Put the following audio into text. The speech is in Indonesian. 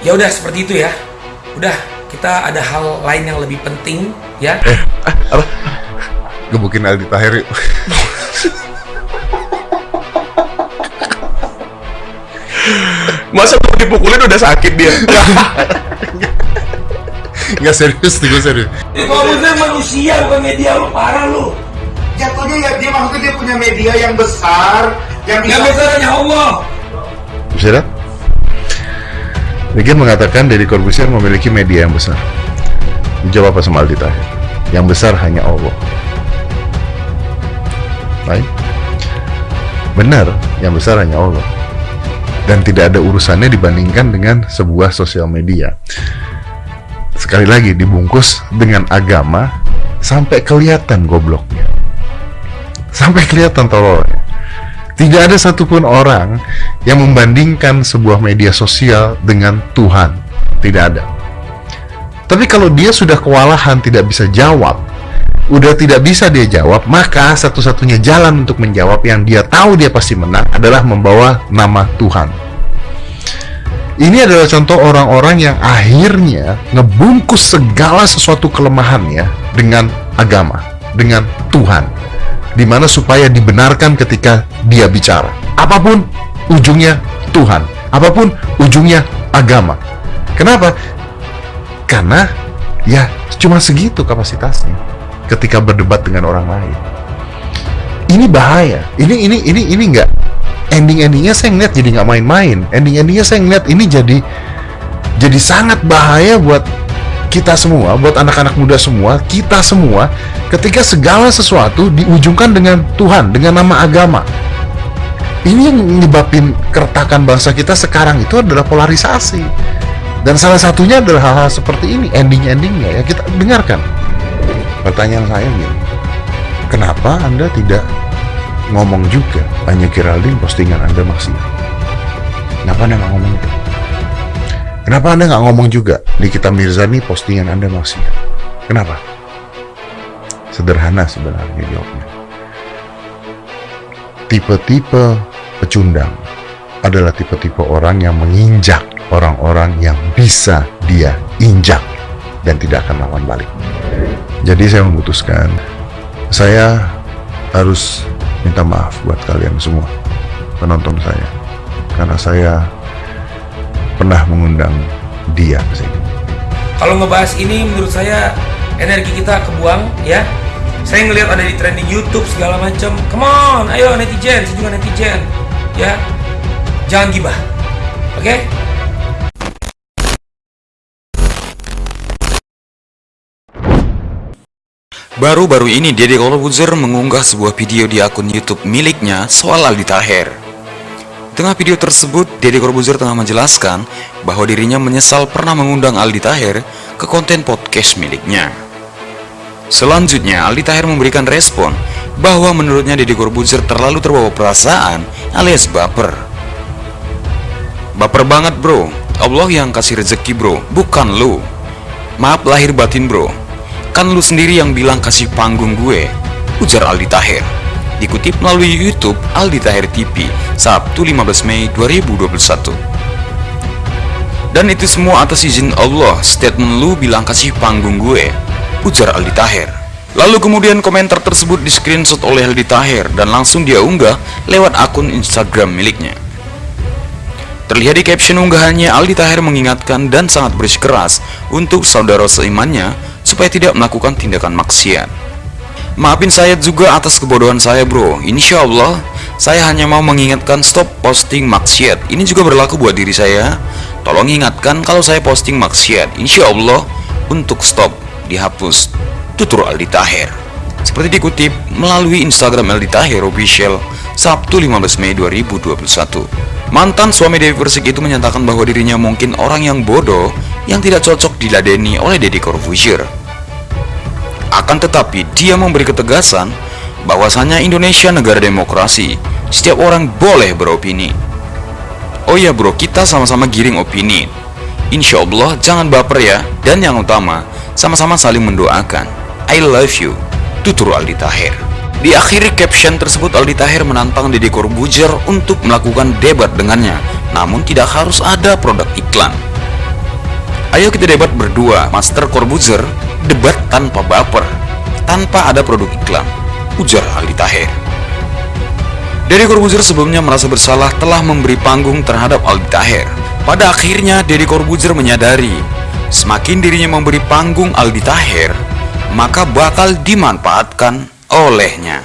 Ya udah seperti itu ya. Udah, kita ada hal lain yang lebih penting ya. Eh, ah, apa? Gebukin Aldi Tahir yuk. Masa mau dipukulin udah sakit dia? Nggak serius gue serius. Kamu tuh manusia bukan media lu parah lu. Jatuhnya ya dia maksudnya dia punya media yang besar yang bisa Yang besarnya Allah. Bisa dah? Rigen mengatakan Deddy Corbuzier memiliki media yang besar. Dijawab apa sama? Yang besar hanya Allah. Baik. Benar, yang besar hanya Allah. Dan tidak ada urusannya dibandingkan dengan sebuah sosial media. Sekali lagi dibungkus dengan agama sampai kelihatan gobloknya. Sampai kelihatan tololnya. Tidak ada satupun orang yang membandingkan sebuah media sosial dengan Tuhan. Tidak ada. Tapi kalau dia sudah kewalahan tidak bisa jawab, udah tidak bisa dia jawab, maka satu-satunya jalan untuk menjawab yang dia tahu dia pasti menang adalah membawa nama Tuhan. Ini adalah contoh orang-orang yang akhirnya ngebungkus segala sesuatu kelemahannya dengan agama, dengan Tuhan di mana supaya dibenarkan ketika dia bicara. Apa pun ujungnya Tuhan, apa pun ujungnya agama. Kenapa? Karena ya cuma segitu kapasitasnya ketika berdebat dengan orang lain. Ini bahaya. Ini ini ini ini enggak ending-endingnya saya ngeliat jadi nggak main-main. Ending-endingnya saya ngeliat ini jadi jadi sangat bahaya buat kita semua, buat anak-anak muda semua, kita semua, ketika segala sesuatu diujungkan dengan Tuhan, dengan nama agama. Ini yang menyebabkan keretakan bangsa kita sekarang itu adalah polarisasi. Dan salah satunya adalah hal-hal seperti ini, ending-endingnya ya kita dengarkan. Pertanyaan saya gini, kenapa Anda tidak ngomong juga hanya Geraldine postingan Anda maksiat? Kenapa Anda ngomong itu? Kenapa Anda nggak ngomong juga di kita Mirzani postingan Anda maksiat? Kenapa? Sederhana sebenarnya jawabnya. Tipe-tipe pecundang adalah tipe-tipe orang yang menginjak orang-orang yang bisa dia injak dan tidak akan lawan balik. Jadi saya memutuskan saya harus minta maaf buat kalian semua penonton saya karena saya pernah mengundang dia ke sini. Kalau ngebahas ini menurut saya energi kita kebuang ya. Saya ngelihat ada di trending YouTube segala macam. Come on, ayo netizen, saya juga netizen. Ya. Jangan gibah. Oke? Baru-baru ini Deddy Corbuzier mengunggah sebuah video di akun YouTube miliknya soal Aldi Taher. Tengah video tersebut, Deddy Corbuzier tengah menjelaskan bahwa dirinya menyesal pernah mengundang Aldi Taher ke konten podcast miliknya. Selanjutnya, Aldi Taher memberikan respon bahwa menurutnya Deddy Corbuzier terlalu terbawa perasaan alias baper. Baper banget bro, Allah yang kasih rezeki bro, bukan lu. Maaf lahir batin bro, kan lu sendiri yang bilang kasih panggung gue, ujar Aldi Taher. Dikutip melalui YouTube Aldi Taher TV, Sabtu 15 Mei 2021. Dan itu semua atas izin Allah, statement lu bilang kasih panggung gue, ujar Aldi Taher. Lalu kemudian komentar tersebut di screenshot oleh Aldi Taher dan langsung dia unggah lewat akun Instagram miliknya. Terlihat di caption unggahannya, Aldi Taher mengingatkan dan sangat bersikeras untuk saudara seimannya supaya tidak melakukan tindakan maksiat. Maafin saya juga atas kebodohan saya bro, insya Allah saya hanya mau mengingatkan stop posting maksiat. Ini juga berlaku buat diri saya. Tolong ingatkan kalau saya posting maksiat, insya Allah untuk stop, dihapus. Tutur Aldi Taher. Seperti dikutip melalui Instagram Aldi Taher Official Sabtu 15 Mei 2021. Mantan suami Dewi Persik itu menyatakan bahwa dirinya mungkin orang yang bodoh yang tidak cocok diladeni oleh Deddy Corbuzier. Akan tetapi dia memberi ketegasan bahwasanya Indonesia negara demokrasi, setiap orang boleh beropini. Oh ya bro, kita sama-sama giring opini. Insya Allah jangan baper ya, dan yang utama, sama-sama saling mendoakan. I love you, tutur Aldi Taher. Di akhir caption tersebut Aldi Taher menantang Deddy Corbuzier untuk melakukan debat dengannya, namun tidak harus ada produk iklan. Ayo kita debat berdua, Master Corbuzier, debat tanpa baper, tanpa ada produk iklan, ujar Aldi Taher. Deddy Corbuzier sebelumnya merasa bersalah telah memberi panggung terhadap Aldi Taher. Pada akhirnya, Deddy Corbuzier menyadari, semakin dirinya memberi panggung Aldi Taher, maka bakal dimanfaatkan olehnya.